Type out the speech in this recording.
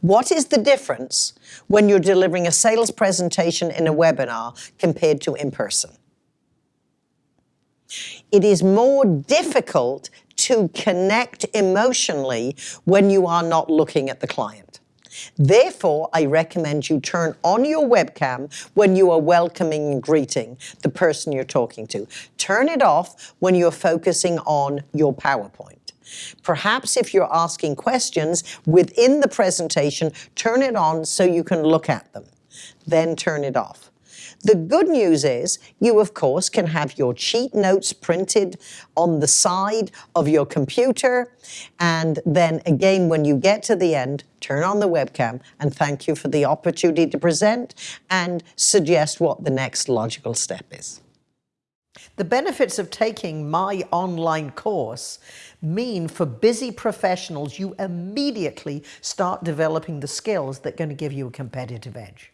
What is the difference when you're delivering a sales presentation in a webinar compared to in person? It is more difficult to connect emotionally when you are not looking at the client. Therefore, I recommend you turn on your webcam when you are welcoming and greeting the person you're talking to. Turn it off when you're focusing on your PowerPoint. Perhaps if you're asking questions within the presentation, turn it on so you can look at them. Then turn it off. The good news is you, of course, can have your cheat notes printed on the side of your computer. And then again, when you get to the end, turn on the webcam and thank you for the opportunity to present and suggest what the next logical step is. The benefits of taking my online course mean for busy professionals, you immediately start developing the skills that are going to give you a competitive edge.